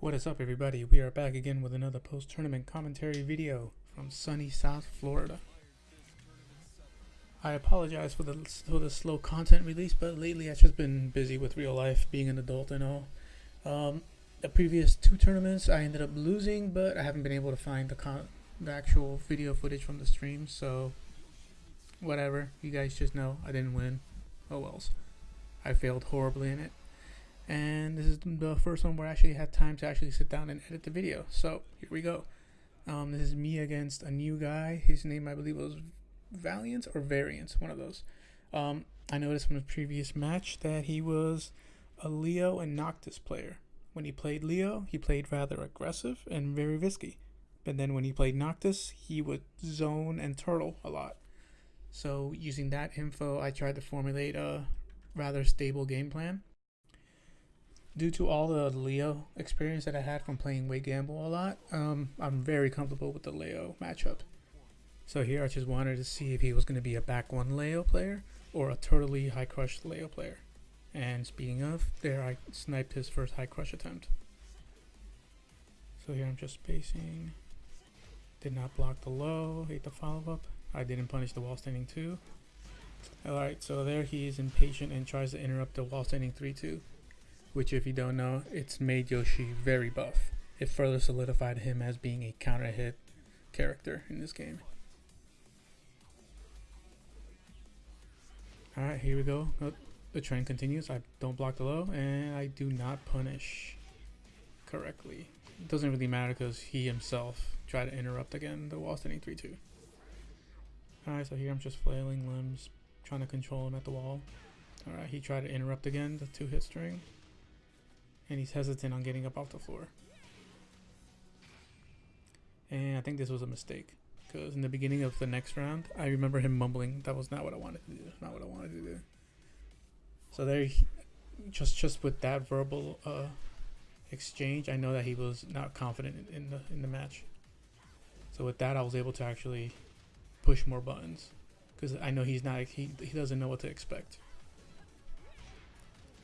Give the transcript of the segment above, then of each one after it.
What is up everybody? We are back again with another post-tournament commentary video from sunny South Florida. I apologize for the for the slow content release, but lately I've just been busy with real life, being an adult and all. Um, the previous two tournaments I ended up losing, but I haven't been able to find the the actual video footage from the stream, so whatever. You guys just know I didn't win. Oh wells. I failed horribly in it and this is the first one where I actually had time to actually sit down and edit the video. So here we go. Um, this is me against a new guy. His name I believe was Valiant or Variant, one of those. Um, I noticed from the previous match that he was a Leo and Noctis player. When he played Leo, he played rather aggressive and very risky. But then when he played Noctis, he would zone and turtle a lot. So using that info, I tried to formulate a rather stable game plan due to all the Leo experience that I had from playing Wade Gamble a lot, um, I'm very comfortable with the Leo matchup. So here I just wanted to see if he was going to be a back one Leo player or a totally high crush Leo player. And speaking of, there I sniped his first high crush attempt. So here I'm just spacing. Did not block the low, hate the follow up. I didn't punish the wall standing 2. Alright, so there he is impatient and tries to interrupt the wall standing 3-2 which if you don't know, it's made Yoshi very buff. It further solidified him as being a counter hit character in this game. Alright, here we go. Oh, the trend continues. I don't block the low, and I do not punish correctly. It doesn't really matter because he himself tried to interrupt again the wall standing 3-2. Alright, so here I'm just flailing limbs, trying to control him at the wall. Alright, he tried to interrupt again, the two hit string and he's hesitant on getting up off the floor. And I think this was a mistake because in the beginning of the next round, I remember him mumbling, "That was not what I wanted to do. Not what I wanted to do." So there, he, just just with that verbal uh, exchange, I know that he was not confident in, in the in the match. So with that, I was able to actually push more buttons because I know he's not he he doesn't know what to expect.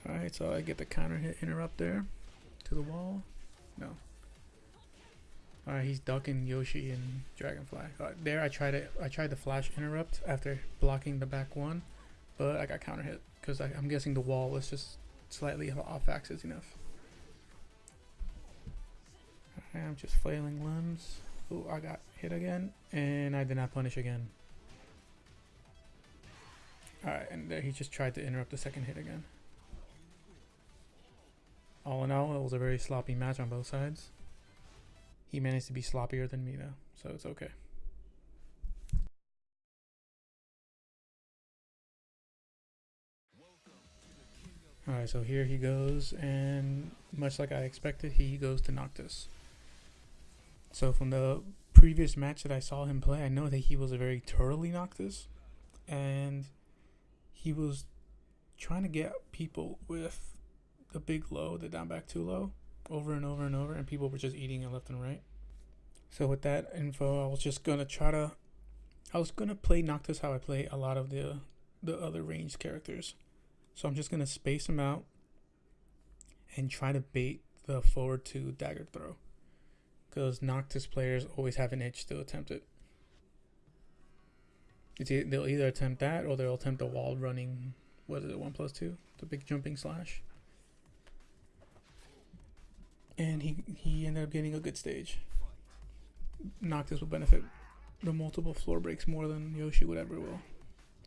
Alright, so I get the counter hit interrupt there to the wall. No. Alright, he's ducking Yoshi and Dragonfly. Right, there I tried it I tried the flash interrupt after blocking the back one, but I got counter hit because I'm guessing the wall was just slightly off axis enough. Alright, I'm just flailing limbs. Oh, I got hit again, and I did not punish again. Alright, and he just tried to interrupt the second hit again all in all, it was a very sloppy match on both sides. He managed to be sloppier than me though, so it's okay. Alright, so here he goes, and much like I expected, he goes to Noctis. So from the previous match that I saw him play, I know that he was a very turtly Noctis, and he was trying to get people with the big low, the down back too low, over and over and over, and people were just eating it left and right. So with that info, I was just gonna try to, I was gonna play Noctis how I play a lot of the the other ranged characters. So I'm just gonna space them out and try to bait the forward to dagger throw, because Noctis players always have an itch to attempt it. It's they'll either attempt that or they'll attempt the wall running. What is it? One plus two, the big jumping slash and he he ended up getting a good stage. Noctis will benefit the multiple floor breaks more than Yoshi would ever will.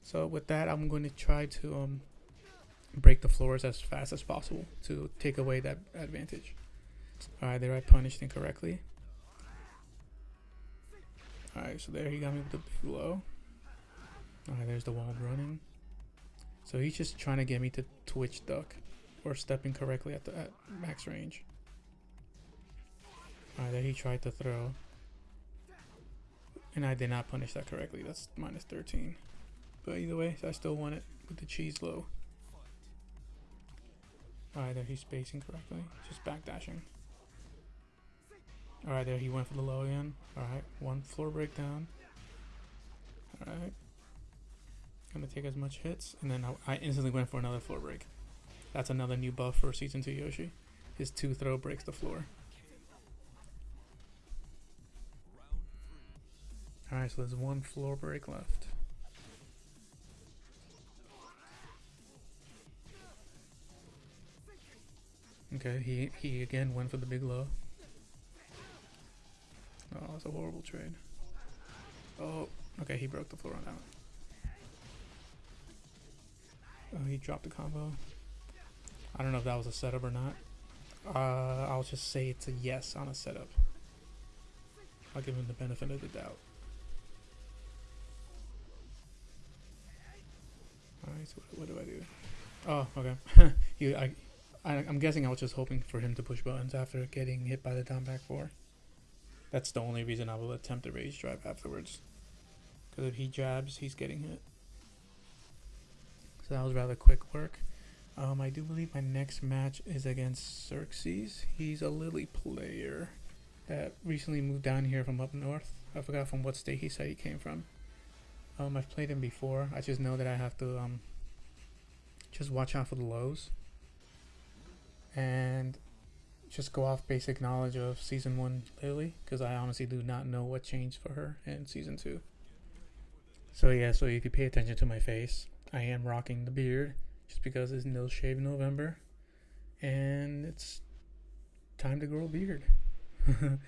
So with that, I'm going to try to um, break the floors as fast as possible to take away that advantage. Alright, there I punished incorrectly. Alright, so there he got me with the big low. Alright, there's the wall running. So he's just trying to get me to twitch duck or stepping correctly at the at max range. Alright, there he tried to throw. And I did not punish that correctly. That's minus 13. But either way, I still won it with the cheese low. Alright, there he's spacing correctly. Just backdashing. Alright, there he went for the low again. Alright, one floor breakdown. Alright. Gonna take as much hits. And then I, I instantly went for another floor break. That's another new buff for Season 2 Yoshi. His two throw breaks the floor. Alright, so there's one floor break left. Okay, he he again went for the big low. Oh, that's a horrible trade. Oh, okay, he broke the floor on that one. Oh, he dropped the combo. I don't know if that was a setup or not. Uh, I'll just say it's a yes on a setup. I'll give him the benefit of the doubt. Alright, so what, what do I do? Oh, okay. you, I, I, I'm guessing I was just hoping for him to push buttons after getting hit by the down back four. That's the only reason I will attempt a rage drive afterwards. Because if he jabs, he's getting hit. So that was rather quick work. Um, I do believe my next match is against Xerxes. He's a Lili player that recently moved down here from up north. I forgot from what state he said he came from. Um, I've played him before. I just know that I have to um, just watch out for the lows and just go off basic knowledge of season one Lili because I honestly do not know what changed for her in season two. So yeah, so if you pay attention to my face, I am rocking the beard just because it's no shave November, and it's time to grow a beard.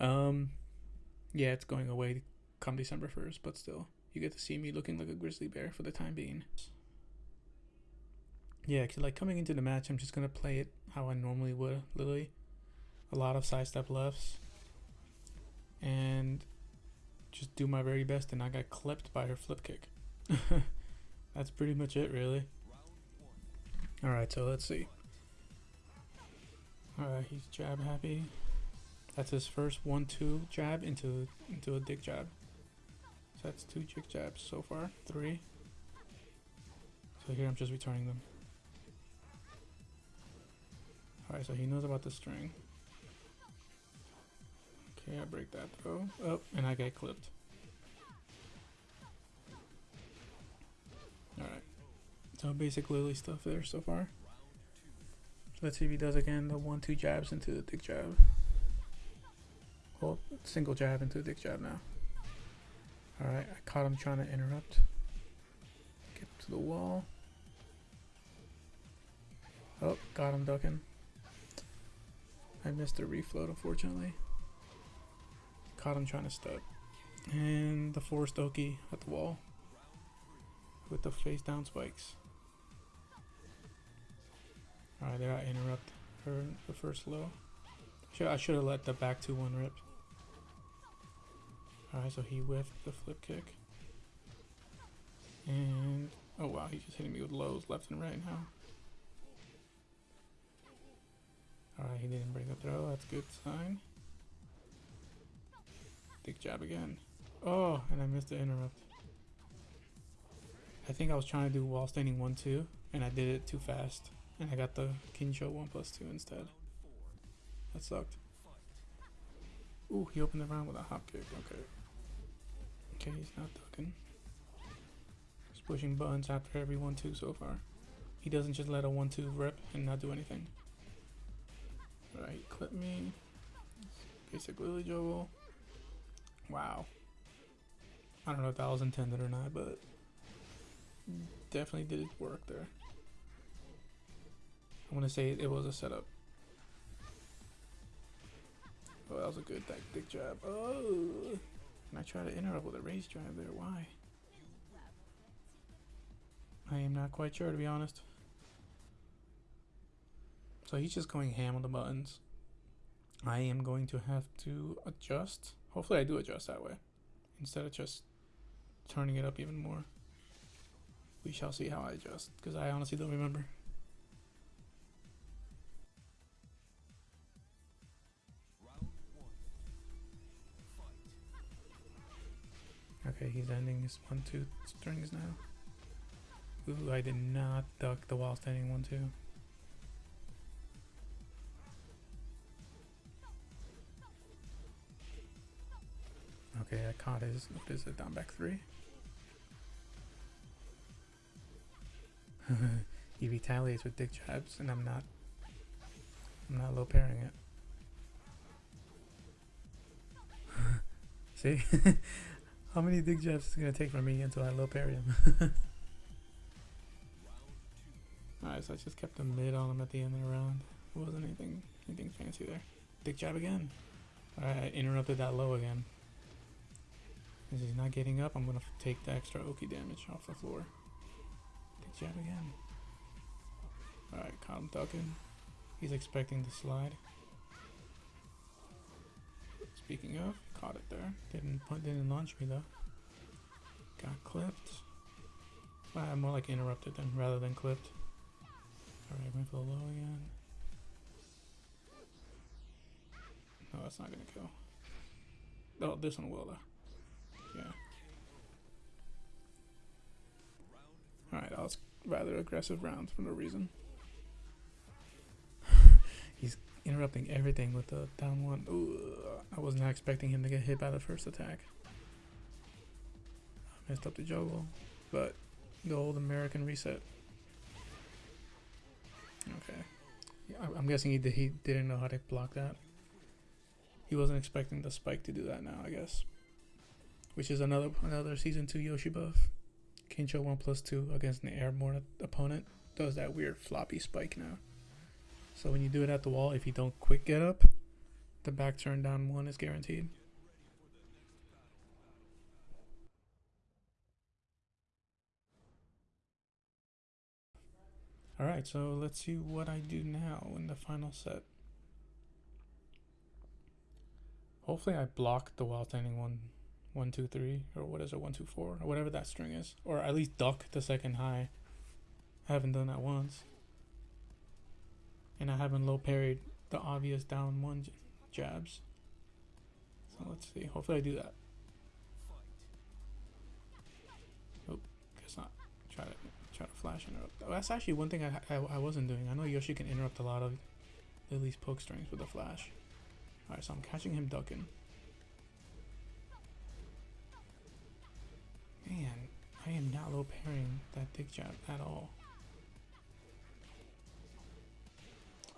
um, yeah, it's going away come December first, but still, you get to see me looking like a grizzly bear for the time being. Yeah, cause like coming into the match, I'm just gonna play it how I normally would, Lili. A lot of sidestep lefts, and just do my very best. And I got clipped by her flip kick. That's pretty much it, really. All right, so let's see. All right, he's jab happy. That's his first one-two jab into into a dick jab. That's two dick jabs so far, three. So here I'm just returning them. Alright, so he knows about the string. Okay, I break that though. Oh, and I get clipped. Alright. So basic Lili stuff there so far. Let's see if he does again the one two jabs into the dick jab. Well, single jab into the dick jab now. Alright, I caught him trying to interrupt. Get to the wall. Oh, got him ducking. I missed a refloat, unfortunately. Caught him trying to stud. And the forced Oki at the wall. With the face down spikes. Alright, there I interrupt her the first low. Should, I should have let the back 2-1 rip. Alright, so he whiffed the flip kick. And, oh wow, he's just hitting me with lows left and right now. Alright, he didn't break the throw. That's a good sign. Dick jab again. Oh, and I missed the interrupt. I think I was trying to do wall standing 1-2, and I did it too fast. And I got the Kincho 1 plus 2 instead. That sucked. Ooh, he opened the round with a hop kick. Okay. Okay, he's not ducking. He's pushing buttons after every 1-2 so far. He doesn't just let a 1-2 rip and not do anything. Right, clip me. Basic Lili Juggle. Wow. I don't know if that was intended or not, but definitely did work there. I want to say it was a setup. Oh, that was a good dick jab. Oh! And I try to interrupt with a rage drive there. Why? I am not quite sure, to be honest. So he's just going ham on the buttons. I am going to have to adjust. Hopefully I do adjust that way. Instead of just turning it up even more. We shall see how I adjust. Because I honestly don't remember. He's ending his one two strings now. Ooh, I did not duck the wall standing one two. Okay, I caught his, what is it, down back three? he retaliates with dick jabs and I'm not, I'm not low parrying it. See? How many dig jabs is it gonna take from me until I low parry him? Alright, so I just kept a mid on him at the end of the round. It wasn't anything anything fancy there. Dig jab again. Alright, I interrupted that low again. As he's not getting up, I'm gonna take the extra Oki damage off the floor. Dig jab again. Alright, caught him ducking. He's expecting the slide. Speaking of, caught it there. Didn't didn't launch me though. Got clipped. Uh, more like interrupted than rather than clipped. Alright, went for the low again. No, that's not gonna kill. Oh, this one will though. Yeah. Alright, that was rather aggressive round for no reason. Interrupting everything with the down one. Ooh, I was not expecting him to get hit by the first attack. I messed up the juggle, but the old American reset. Okay. Yeah, I'm guessing he did, he didn't know how to block that. He wasn't expecting the spike to do that now, I guess. Which is another another season two Yoshi buff. Kincho one plus two against an airborne opponent does that weird floppy spike now. So when you do it at the wall, if you don't quick get up, the back turn down one is guaranteed. Alright, so let's see what I do now in the final set. Hopefully I block the wall standing one, one, two, three, or what is it, one, two, four, or whatever that string is. Or at least duck the second high. I haven't done that once. And I haven't low parried the obvious down one jabs. So let's see. Hopefully I do that. Oh, guess not. Try to try to flash interrupt. Oh, that's actually one thing I, I I wasn't doing. I know Yoshi can interrupt a lot of Lili's poke strings with a flash. Alright, so I'm catching him ducking. Man, I am not low parrying that dick jab at all.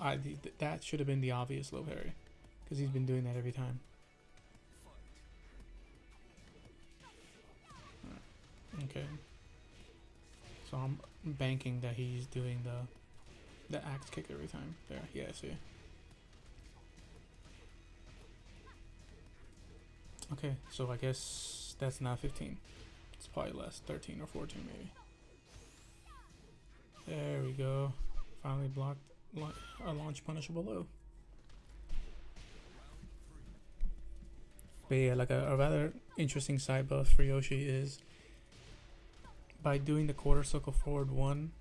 I th- th- that should have been the obvious low parry, because he's been doing that every time. Okay. So I'm banking that he's doing the the axe kick every time. There, yeah, I see. Okay, so I guess that's not 15. It's probably less, 13 or 14 maybe. There we go. Finally blocked a launch punishable low. But yeah, like a, a rather interesting side buff for Yoshi is by doing the quarter circle forward one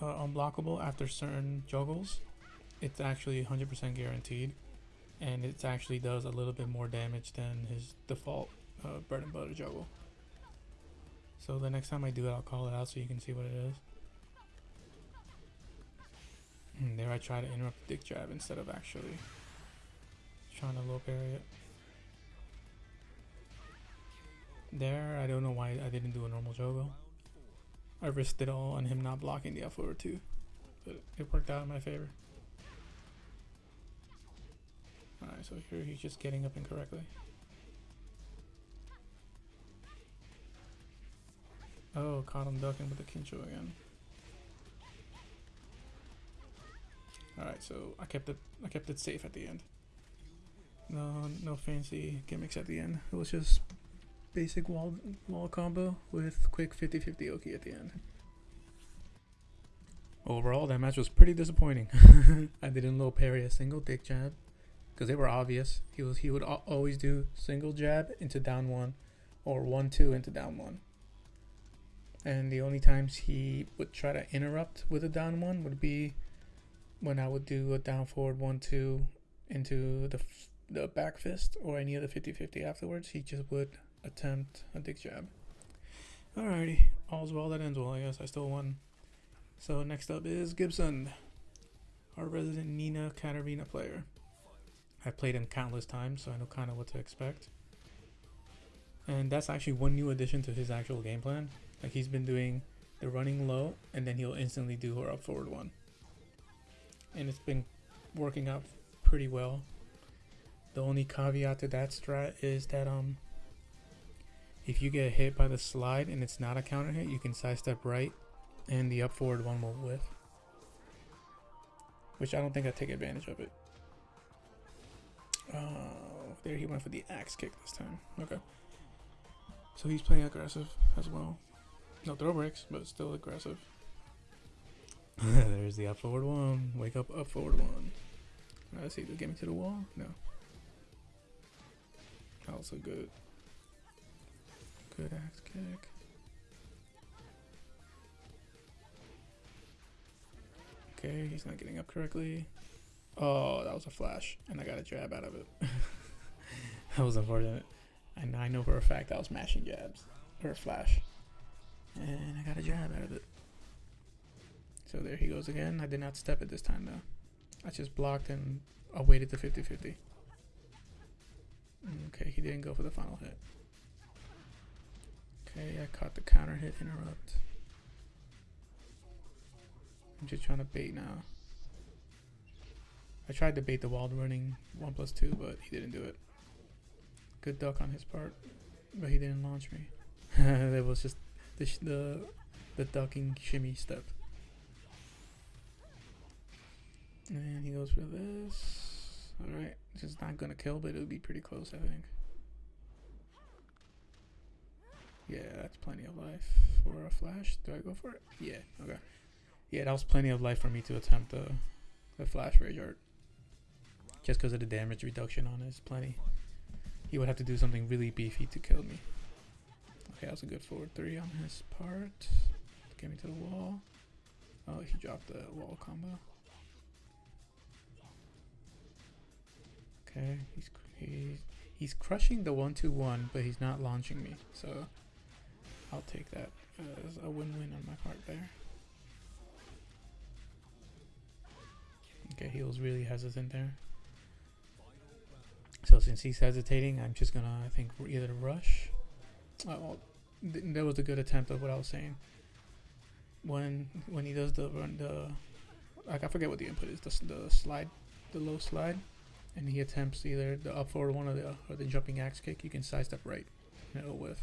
uh, unblockable after certain juggles, it's actually 100% guaranteed and it actually does a little bit more damage than his default uh, bread and butter juggle. So the next time I do it, I'll call it out so you can see what it is. And there I try to interrupt dick jab instead of actually trying to low parry it. There, I don't know why I didn't do a normal juggle. I risked it all on him not blocking the F forward too, but it worked out in my favor. Alright, so here he's just getting up incorrectly. Oh, caught him ducking with the Kincho again. Alright, so I kept it I kept it safe at the end. No no fancy gimmicks at the end. It was just basic wall wall combo with quick 50-50 Oki at the end. Overall, that match was pretty disappointing. I didn't low parry a single dick jab because they were obvious. He was he would always do single jab into down one, or one two into down one. And the only times he would try to interrupt with a down one would be when I would do a down forward one two into the the back fist or any of the 50-50 afterwards. He just would attempt a dick jab. Alrighty, all's well that ends well. I guess I still won. So next up is Gibson, our resident Nina Katarina player. I have played him countless times, so I know kind of what to expect. And that's actually one new addition to his actual game plan. Like he's been doing the running low, and then he'll instantly do her up forward one. And it's been working out pretty well. The only caveat to that strat is that um if you get hit by the slide and it's not a counter hit, you can sidestep right, and the up forward one will whiff. Which I don't think I take advantage of it. Oh, there he went for the axe kick this time. Okay. So he's playing aggressive as well. No throw breaks, but still aggressive. There's the up forward one. Wake up, up forward one. Let's see, did get me to the wall? No. Also good. Good axe kick. Okay, he's not getting up correctly. Oh, that was a flash, and I got a jab out of it. that was unfortunate. And I know for a fact I was mashing jabs, or a flash. And I got a jab out of it. So there he goes again. I did not step it this time though. I just blocked and awaited the 50-50. Okay, he didn't go for the final hit. Okay, I caught the counter hit interrupt. I'm just trying to bait now. I tried to bait the wall running 1 plus 2, but he didn't do it. Good duck on his part, but he didn't launch me. it was just the, the, the ducking shimmy step. And he goes for this. Alright, this is not gonna kill, but it'll be pretty close, I think. Yeah, that's plenty of life for a flash. Do I go for it? Yeah, okay. Yeah, that was plenty of life for me to attempt the, the flash rage art. Just because of the damage reduction on it is plenty. He would have to do something really beefy to kill me. Okay, that was a good forward three on his part. Get me to the wall. Oh, he dropped the wall combo. Okay, he's he's he's crushing the one two one, but he's not launching me. So I'll take that as a win-win on my part there. Okay, he was really hesitant there. So since he's hesitating, I'm just gonna, I think, either rush. Oh, well, th that was a good attempt of what I was saying. When when he does the run, the like I forget what the input is, the, the slide, the low slide, and he attempts either the up forward one or the or the jumping axe kick, you can sidestep right, it'll whiff.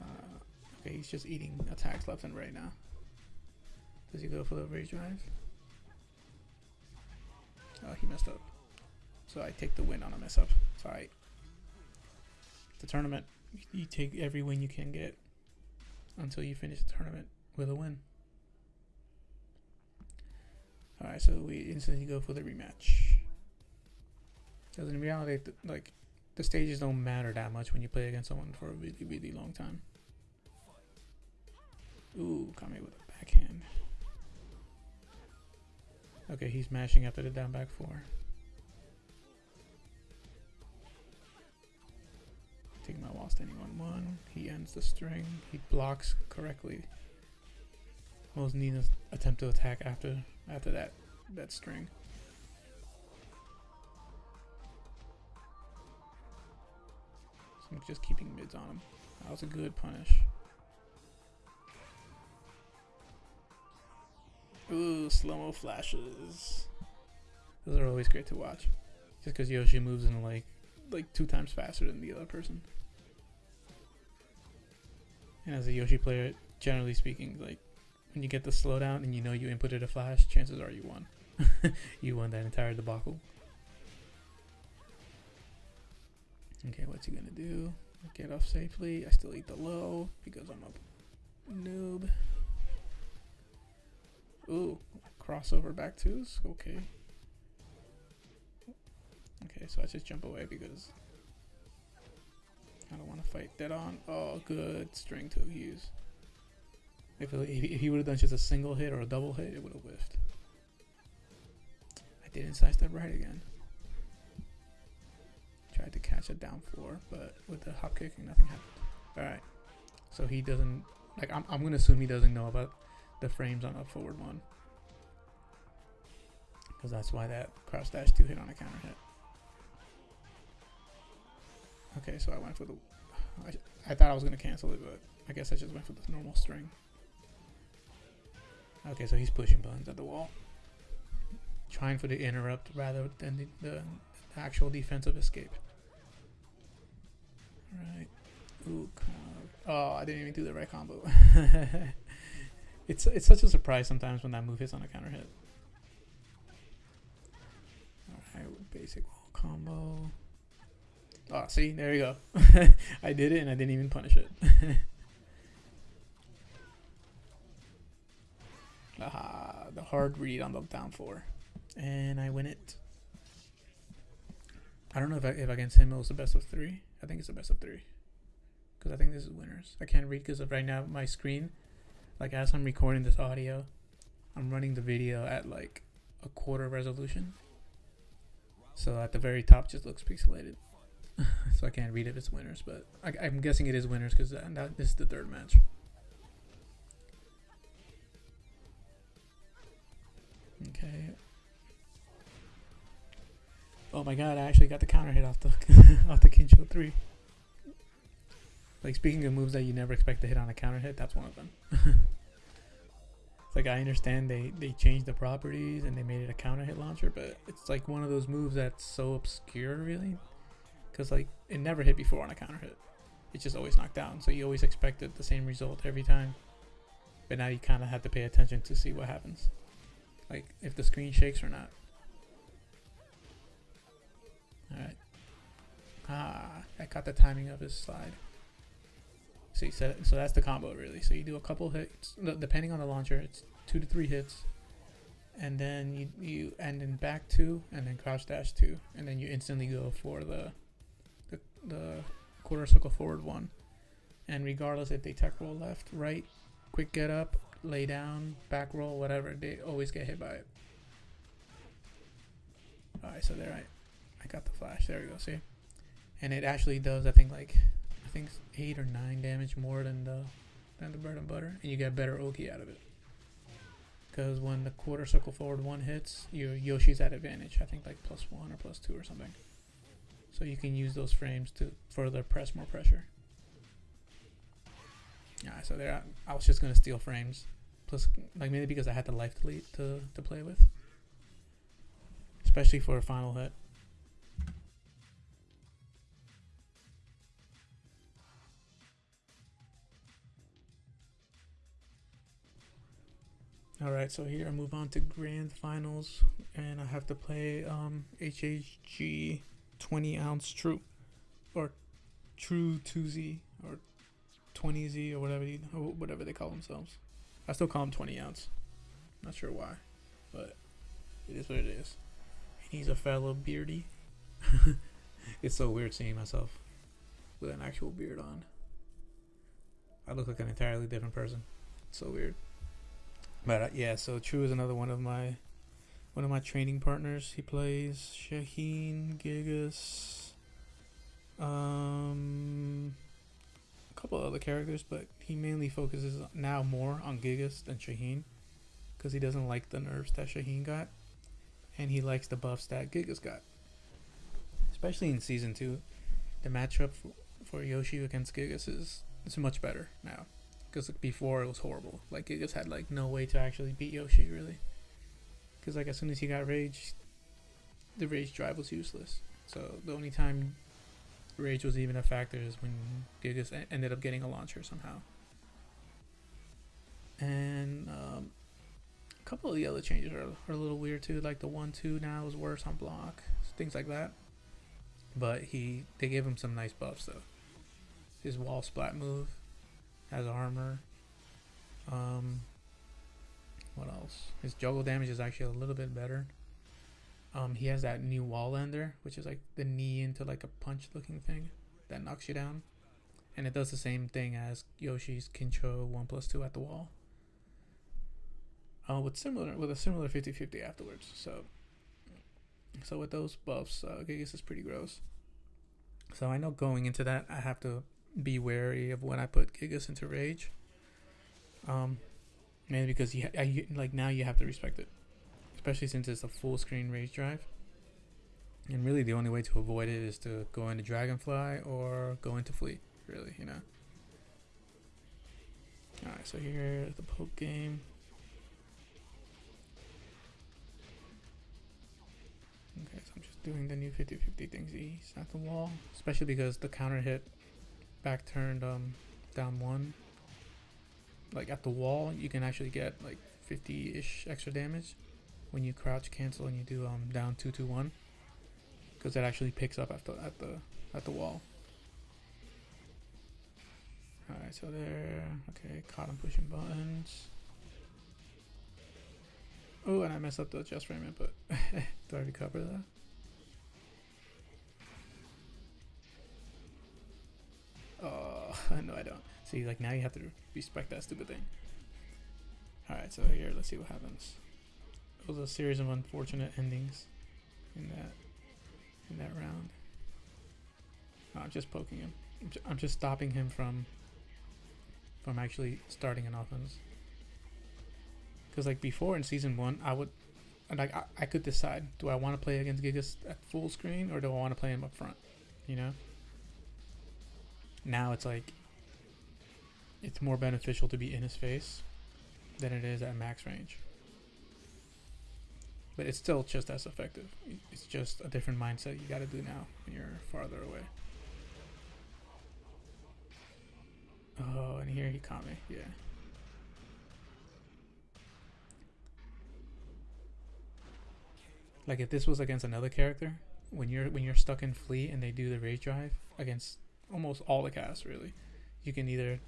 Uh, okay, he's just eating attacks left and right now. Does he go for the rage drive? Oh, he messed up. So I take the win on a mess up. Sorry. The tournament, you take every win you can get until you finish the tournament with a win. Alright, so we instantly go for the rematch. Because in reality, like, the stages don't matter that much when you play against someone for a really, really long time. Ooh, caught me with a backhand. Okay, he's mashing after the down back four. Taking my standing on one. He ends the string. He blocks correctly. Most Nina's attempt to attack after after that that string. I'm just keeping mids on him. That was a good punish. Ooh, slow-mo flashes. Those are always great to watch. Just because Yoshi moves in like like two times faster than the other person. And as a Yoshi player, generally speaking, like when you get the slowdown and you know you inputted a flash, chances are you won. you won that entire debacle. Okay, what's he gonna do? Get off safely. I still eat the low because I'm a noob. Ooh, crossover back twos? Okay. Okay, so I just jump away because I don't want to fight dead on. Oh, good string to use. If, it, if he would have done just a single hit or a double hit, it would have whiffed. I didn't sidestep right again. A down four, but with the hop kicking, nothing happened. Alright. So he doesn't, like, I'm, I'm going to assume he doesn't know about the frames on up forward one. Because that's why that cross dash 2 hit on a counter hit. Okay, so I went for the... I, I thought I was going to cancel it, but I guess I just went for the normal string. Okay, so he's pushing buttons at the wall. Trying for the interrupt rather than the, the actual defensive escape. Alright. Ooh, oh, I didn't even do the right combo. it's it's such a surprise sometimes when that move hits on a counter hit. Alright, basic wall combo. Oh, see, there you go. I did it and I didn't even punish it. Aha, the hard read on the down four. And I win it. I don't know if, I, if against him it was the best of three. I think it's the best of three. Because I think this is winners. I can't read because of right now my screen. Like as I'm recording this audio, I'm running the video at like a quarter resolution. So at the very top just looks pixelated. so I can't read if it's winners, but I, am guessing it is winners because this is the third match. Okay. Oh my god, I actually got the counter hit off the off the Kincho 3. Like speaking of moves that you never expect to hit on a counter hit, that's one of them. it's like I understand they they changed the properties and they made it a counter hit launcher, but it's like one of those moves that's so obscure really. Cuz like it never hit before on a counter hit. It's just always knocked down, so you always expected the same result every time. But now you kind of have to pay attention to see what happens. Like if the screen shakes or not. Alright. Ah, I caught the timing of his slide. See, so, so that's the combo really. So you do a couple hits, depending on the launcher, it's two to three hits. And then you, you end in back two, and then crouch dash two. And then you instantly go for the, the, the quarter circle forward one. And regardless if they tech roll left, right, quick get up, lay down, back roll, whatever, they always get hit by it. Alright, so there I, I got the flash. There we go, see? And it actually does, I think, like, I think eight or nine damage more than the than the bread and butter, and you get better Oki out of it. Because when the quarter circle forward one hits, your Yoshi's at advantage. I think like plus one or plus two or something. So you can use those frames to further press more pressure. Yeah, so there, I, I was just gonna steal frames, plus like maybe because I had the life delete to to play with, especially for a final hit. Alright, so here I move on to grand finals and I have to play um, HHG 20 ounce true or true 2Z or 20Z or whatever you, whatever they call themselves. I still call him 20 ounce. Not sure why, but it is what it is. And he's a fellow beardy. it's so weird seeing myself with an actual beard on. I look like an entirely different person. It's so weird. But uh, yeah, so True is another one of my one of my training partners. He plays Shaheen, Gigas, um, a couple other characters, but he mainly focuses now more on Gigas than Shaheen because he doesn't like the nerfs that Shaheen got, and he likes the buffs that Gigas got. Especially in season two, the matchup for, for Yoshi against Gigas is is much better now because like, before it was horrible. Like it just had like no way to actually beat Yoshi really. Because like as soon as he got rage, the rage drive was useless. So the only time rage was even a factor is when Gigas ended up getting a launcher somehow. And um, a couple of the other changes are, are a little weird too. Like the one two now is worse on block, things like that. But he they gave him some nice buffs though. His wall splat move has armor. Um, what else? His juggle damage is actually a little bit better. Um, he has that new wall ender, which is like the knee into like a punch looking thing that knocks you down. And it does the same thing as Yoshi's Kincho 1 plus 2 at the wall. Uh, with similar with a similar 50-50 afterwards. So so with those buffs, uh, Gigas is pretty gross. So I know going into that I have to be wary of when I put Gigas into rage. Um, mainly because you I, like now you have to respect it, especially since it's a full screen rage drive. And really, the only way to avoid it is to go into Dragonfly or go into Flea. Really, you know. All right, so here's the poke game. Okay, so I'm just doing the new 50-50 things. He's at the wall, especially because the counter hit back turned um, down one, like at the wall, you can actually get like 50-ish extra damage when you crouch cancel and you do um, down two two one, because it actually picks up at the at the at the wall. All right, so there. Okay, caught him pushing buttons. Oh, and I messed up the adjust frame input. do I recover that? no, I don't. See, like now you have to respect that stupid thing. Alright, so here, let's see what happens. It was a series of unfortunate endings in that in that round. Oh, I'm just poking him. I'm, just stopping him from from actually starting an offense. Because like before in season one, I would like I, I could decide: do I want to play against Gigas at full screen or do I want to play him up front? You know. Now it's like it's more beneficial to be in his face than it is at max range. But it's still just as effective. It's just a different mindset you got to do now when you're farther away. Oh, and here he caught me. Yeah. Like if this was against another character, when you're when you're stuck in flea and they do the rage drive against almost all the casts really, you can either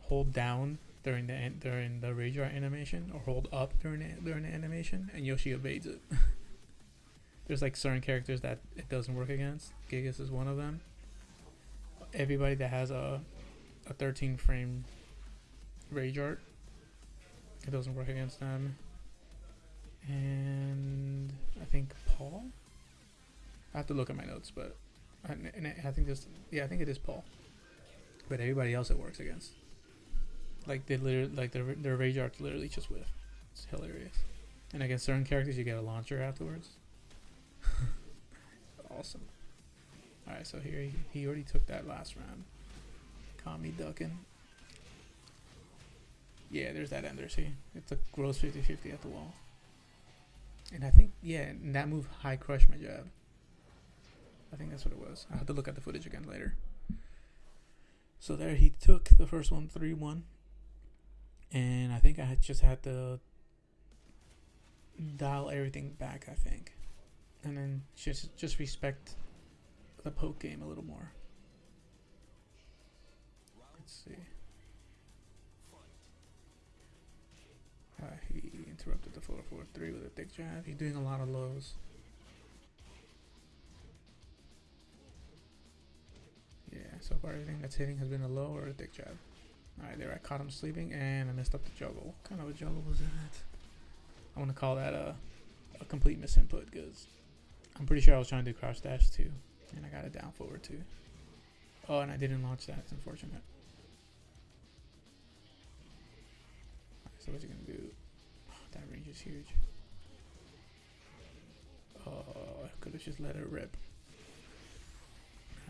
hold down during the during the rage drive animation or hold up during the, during the animation, and Yoshi evades it. There's like certain characters that it doesn't work against. Gigas is one of them. Everybody that has a a 13 frame rage art, it doesn't work against them. And I think Paul. I have to look at my notes, but I, and I think this, yeah, I think it is Paul. But everybody else it works against. Like they literally, like their their rage arts literally just whiff. It's hilarious. And against certain characters, you get a launcher afterwards. awesome. All right, so here he, he already took that last round. Caught me ducking. Yeah, there's that ender. See, it's a gross 50-50 at the wall. And I think, yeah, in that move, high crush my jab. I think that's what it was. I have to look at the footage again later. So there he took the first one 3-1. And I think I had just had to dial everything back, I think. And then just just respect the poke game a little more. Let's see. Uh, he interrupted the 4-4-3 with a thick jab. He's doing a lot of lows. Yeah, so far everything that's hitting has been a low or a dick jab. Alright, there I caught him sleeping and I messed up the juggle. What kind of a juggle was that? I want to call that a, a complete misinput because I'm pretty sure I was trying to do crouch dash too. And I got a down forward too. Oh, and I didn't launch that. It's unfortunate. so what's he to do? That range is huge. Oh, I could have just let it rip.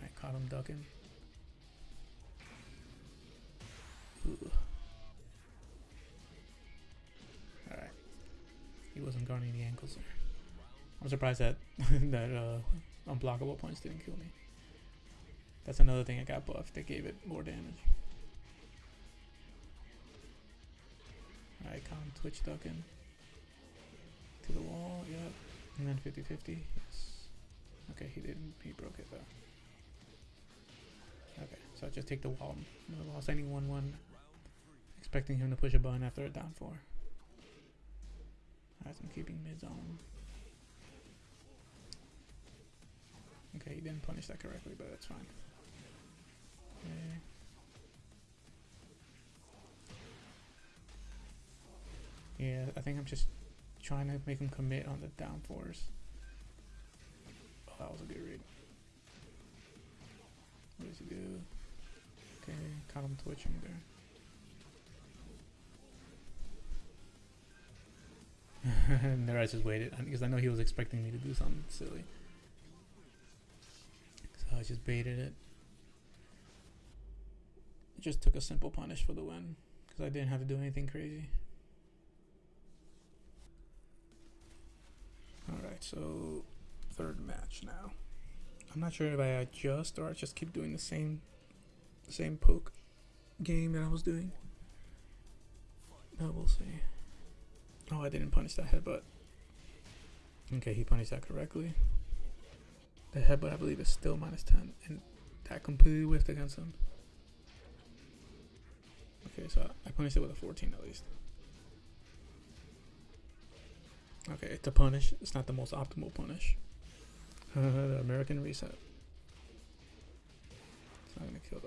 I caught him ducking. Alright. He wasn't guarding the ankles there. I'm surprised that that uh, unblockable points didn't kill me. That's another thing I got buffed that gave it more damage. Alright, calm twitch ducking. To the wall, yep. And then 50 50. Yes. Okay, he didn't. He broke it though. So just take the wall. No loss any 1 1 expecting him to push a button after a down four. Alright, I'm keeping mids on. Okay, he didn't punish that correctly, but that's fine. Okay. Yeah, I think I'm just trying to make him commit on the down fours. Oh, that was a good read. What does he do? Okay, him twitching there. and there I just waited because I know he was expecting me to do something silly. So I just baited it. Just took a simple punish for the win because I didn't have to do anything crazy. Alright, so third match now. I'm not sure if I adjust or I just keep doing the same same poke game that I was doing. Now we'll see. Oh, I didn't punish that headbutt. Okay, he punished that correctly. The headbutt, I believe, is still minus 10, and that completely whiffed against him. Okay, so I punished it with a 14 at least. Okay, it's a punish. It's not the most optimal punish. the American reset. It's not gonna kill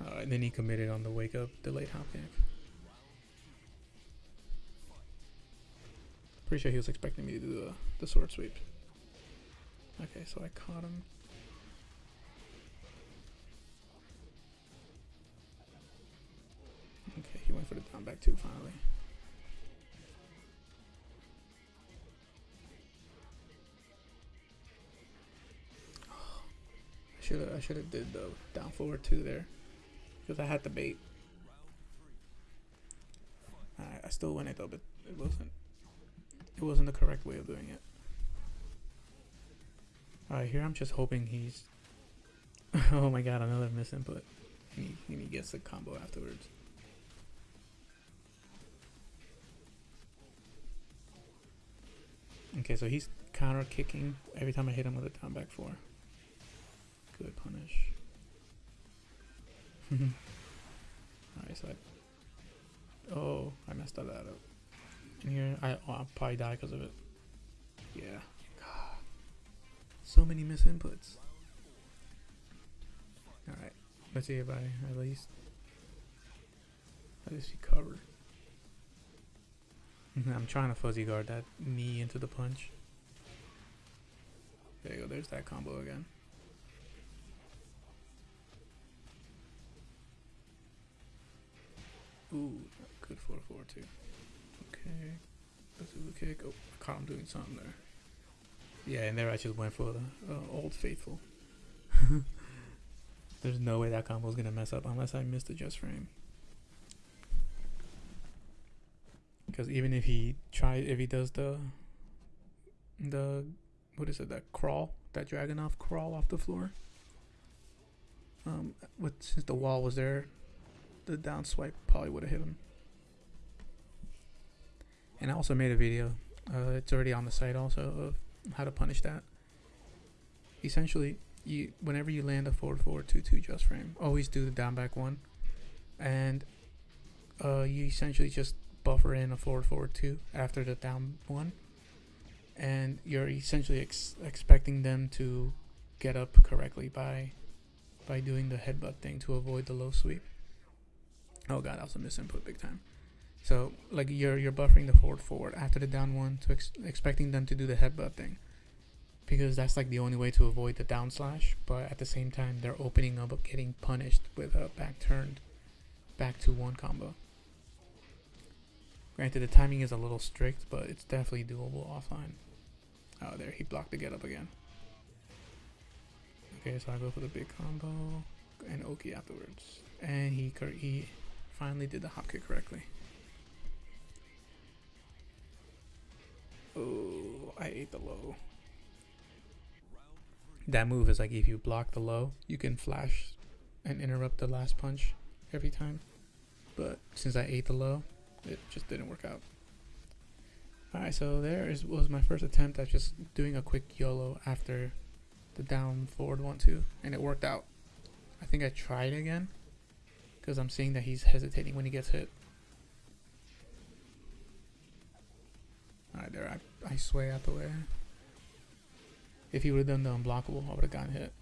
Uh, the. Alright, then he committed on the wake up delayed hop kick. Pretty sure he was expecting me to do the, the sword sweep. Okay, so I caught him. Okay, he went for the down back two finally. I should have did the down forward two there because I had the bait. I, still win it though, but it wasn't it wasn't the correct way of doing it. Alright, here I'm just hoping he's oh my god, another misinput. And he, and he gets the combo afterwards. Okay, so he's counter kicking every time I hit him with a down back four. Good punish. Mm-hmm. Alright, so I. Oh, I messed that up. And here, I, oh, I'll probably die because of it. Yeah. God. So many misinputs. Alright, let's see if I at least. At least recover. I'm trying to fuzzy guard that knee into the punch. There you go, there's that combo again. Ooh, good 4 4 too. Okay. Bazooka kick. Oh, I caught him doing something there. Yeah, and there I just went for the uh, Old Faithful. There's no way that combo is gonna mess up unless I miss the just frame. Because even if he tries, if he does the the what is it that crawl that Dragunov crawl off the floor. Um, with since the wall was there, the down swipe probably would have hit him. And I also made a video. Uh, it's already on the site also of how to punish that. Essentially, you whenever you land a forward forward two two just frame, always do the down back one, and uh, you essentially just buffer in a forward forward two after the down one, and you're essentially ex- expecting them to get up correctly by by doing the headbutt thing to avoid the low sweep. Oh god, that was a misinput big time. So like you're you're buffering the forward forward after the down one to ex- expecting them to do the headbutt thing, because that's like the only way to avoid the down slash. But at the same time, they're opening up getting punished with a back turned, back to one combo. Granted, the timing is a little strict, but it's definitely doable offline. Oh, there he blocked the get up again. Okay, so I go for the big combo and Oki afterwards, and he he finally did the hop kick correctly. Oh, I ate the low. That move is like if you block the low, you can flash and interrupt the last punch every time. But since I ate the low, it just didn't work out. Alright, so there is was my first attempt at just doing a quick YOLO after the down forward one two, and it worked out. I think I tried again because I'm seeing that he's hesitating when he gets hit. Alright, there, I, I sway out the way. If he would have done the unblockable, I would have gotten hit.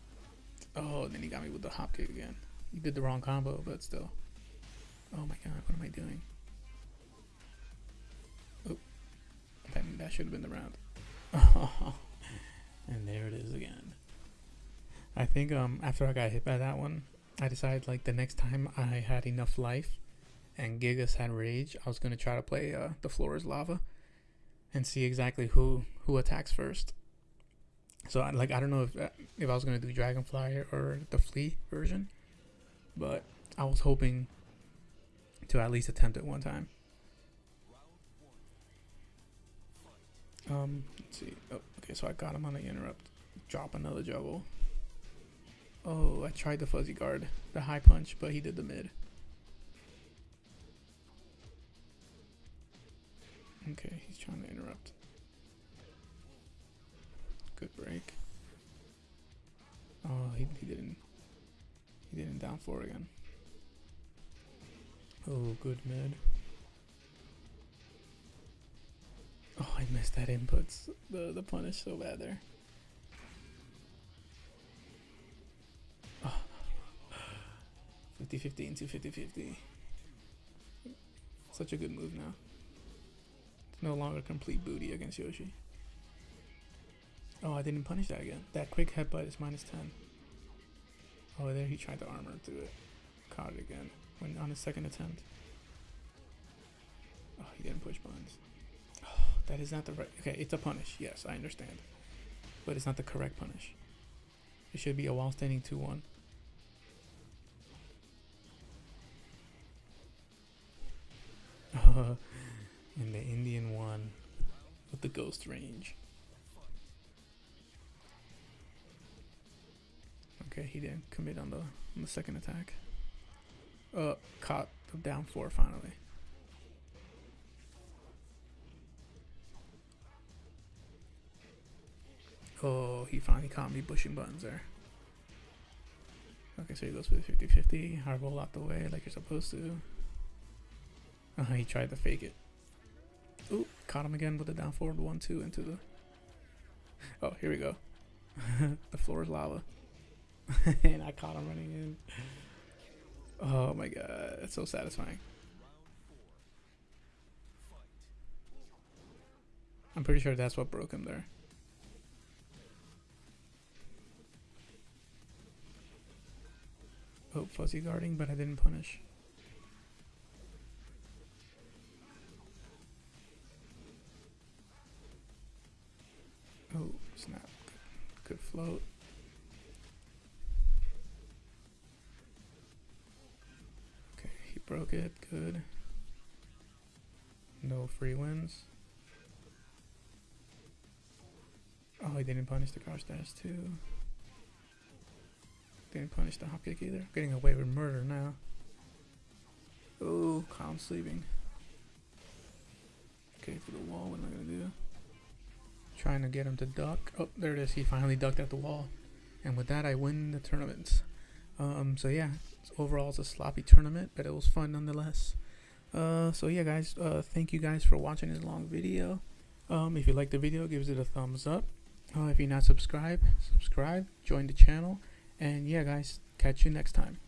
Oh, then he got me with the hop kick again. He did the wrong combo, but still. Oh my god, what am I doing? Oh, that, that should have been the round. and there it is again. I think um after I got hit by that one, I decided like the next time I had enough life and Gigas had rage, I was gonna try to play uh, the floor is lava and see exactly who who attacks first. So I, like I don't know if uh, if I was gonna do Dragonfly or the Flea version, but I was hoping to at least attempt it one time. Um, let's see. Oh, okay, so I got him on the interrupt. Drop another juggle. Oh, I tried the fuzzy guard, the high punch, but he did the mid. Okay, he's trying to interrupt. Good break. Oh, he, he didn't. He didn't down four again. Oh, good mid. Oh, I missed that inputs. The the punish so bad there. 50 50 into 50 50. Such a good move now. It's no longer complete booty against Yoshi. Oh, I didn't punish that again. That quick headbutt is minus 10. Oh, there he tried to armor through it. Caught it again when on his second attempt. Oh, he didn't push buttons. Oh, that is not the right. Okay, it's a punish. Yes, I understand. But it's not the correct punish. It should be a wall standing 2 and the Indian one with the ghost range. Okay, he didn't commit on the on the second attack. Uh, caught the down four finally. Oh, he finally caught me pushing buttons there. Okay, so he goes for the 50-50, hard roll out the way like you're supposed to. Uh, he tried to fake it. Ooh, caught him again with the down forward one two into the. Oh, here we go. the floor is lava, and I caught him running in. Oh my god, it's so satisfying. I'm pretty sure that's what broke him there. Oh, fuzzy guarding, but I didn't punish. Float. Okay, he broke it. Good. No free wins. Oh, he didn't punish the crouch dash too. Didn't punish the hop kick either. Getting away with murder now. Oh, calm sleeping. Okay, for the wall, what am I gonna do? Trying to get him to duck. Oh, there it is. He finally ducked at the wall. And with that, I win the tournament. Um, so yeah, overall it's a sloppy tournament, but it was fun nonetheless. Uh, so yeah, guys, uh, thank you guys for watching this long video. Um, if you like the video, give it a thumbs up. Uh, if you're not subscribed, subscribe, join the channel. And yeah, guys, catch you next time.